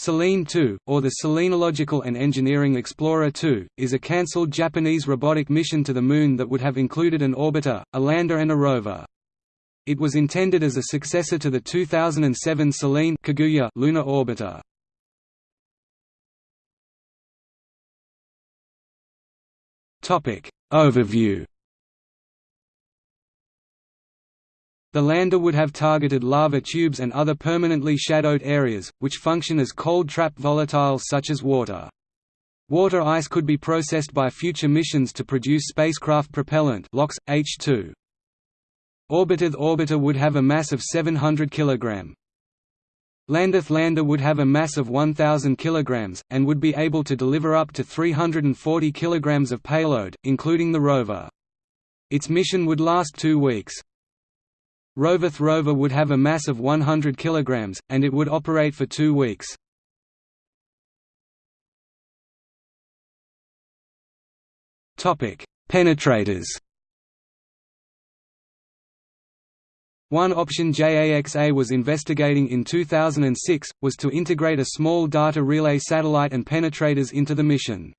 Selene 2, or the Selenological and Engineering Explorer 2, is a cancelled Japanese robotic mission to the Moon that would have included an orbiter, a lander and a rover. It was intended as a successor to the 2007 Selene Kaguya lunar orbiter. Overview The lander would have targeted lava tubes and other permanently shadowed areas, which function as cold trap volatiles such as water. Water ice could be processed by future missions to produce spacecraft propellant LOX, H2. Orbitith orbiter would have a mass of 700 kg. Landith lander would have a mass of 1,000 kg, and would be able to deliver up to 340 kg of payload, including the rover. Its mission would last two weeks. Rovith rover would have a mass of 100 kg, and it would operate for two weeks. Penetrators One option JAXA was investigating in 2006, was to integrate a small data relay satellite and penetrators into the mission.